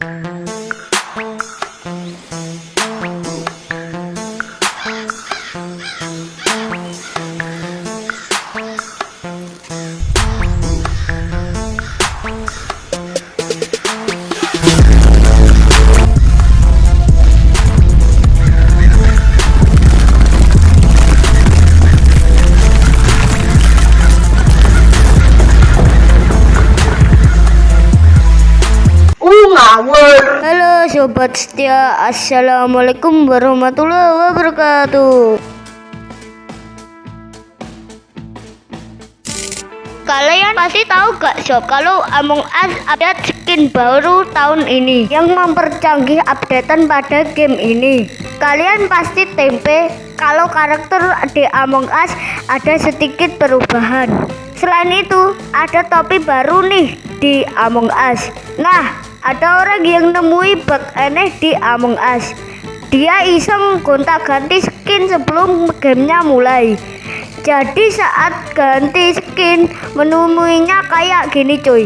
Thank you. Halo sobat setia, assalamualaikum warahmatullahi wabarakatuh. Kalian pasti tahu gak sob kalau Among Us update skin baru tahun ini yang mempercanggih updatean pada game ini. Kalian pasti tempe kalau karakter di Among Us ada sedikit perubahan. Selain itu, ada topi baru nih di Among Us. Nah, ada orang yang nemui bug aneh di Among Us. Dia iseng gonta-ganti skin sebelum gamenya mulai. Jadi saat ganti skin menemuinya kayak gini cuy.